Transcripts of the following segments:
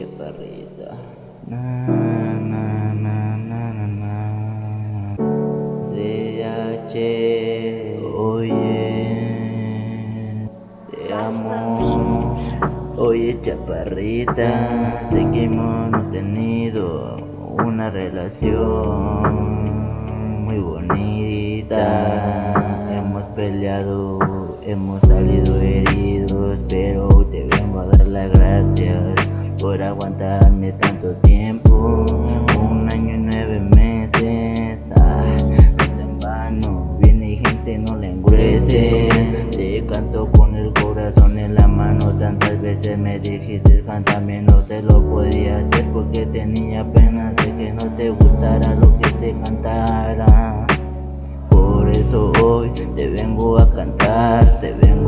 chaparrita. Na, na, na, na, na, na. DH, oye, te amo. Oye, chaparrita, sé que hemos tenido una relación muy bonita. Hemos peleado, hemos salido heridos, pero te vengo a dar las gracias por aguantarme tanto tiempo. Un año y nueve meses, ah, no es en vano. Viene gente, no le engruece. Te canto con el corazón en la mano. Tantas veces me dijiste, cántame, no te lo podía hacer porque tenía pena de que no te gustara lo que te cantara. Por eso hoy te vengo a cantar, te vengo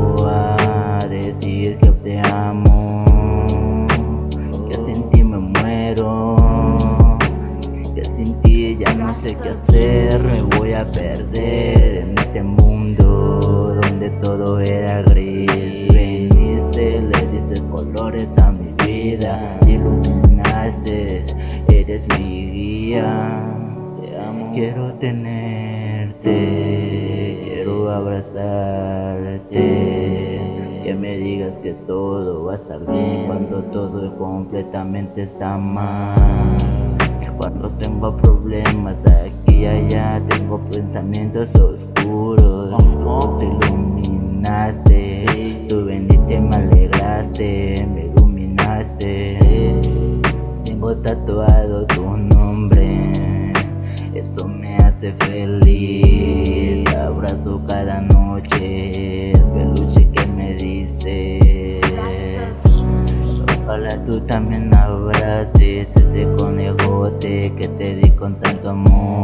perder en este mundo donde todo era gris. Veniste, le diste colores a mi vida, iluminaste, eres mi guía. Te amo, quiero tenerte, quiero abrazarte. Que me digas que todo va a estar bien cuando todo completamente está mal. Cuando tengo problemas aquí y allá, pensamientos oscuros. Tú te iluminaste, tú veniste, me alegraste, me iluminaste. Tengo tatuado tu nombre, esto me hace feliz. Abrazo cada noche el peluche que me diste. Ojalá tú también abraces ese conejote que te di con tanto amor.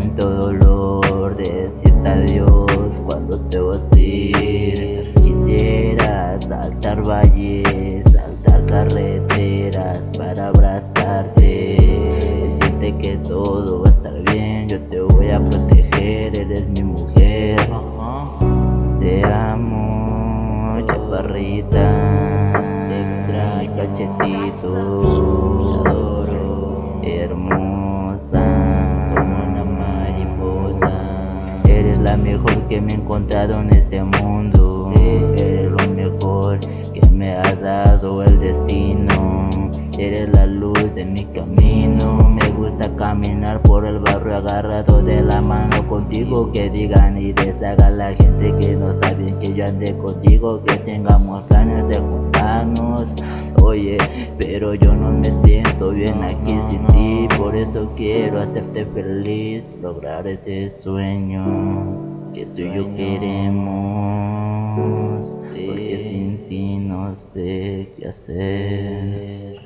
Siento dolor de decirte adiós cuando te vas a ir. Quisiera saltar valles, saltar carreteras para abrazarte. Decirte que todo va a estar bien, yo te voy a proteger, eres mi mujer. Te amo, chaparrita. Te extraño, cachetito. Te adoro, hermosa. Que me he encontrado en este mundo. Eres lo mejor que me ha dado el destino. Eres la luz de mi camino. Me gusta caminar por el barrio agarrado de la mano contigo. Que digan y deshagan la gente que no bien que yo ande contigo. Que tengamos planes de juntarnos. Oye, pero yo no me siento bien aquí sin ti. Por eso quiero hacerte feliz. Lograr ese sueño que tú y yo queremos. Porque sin ti no sé qué hacer.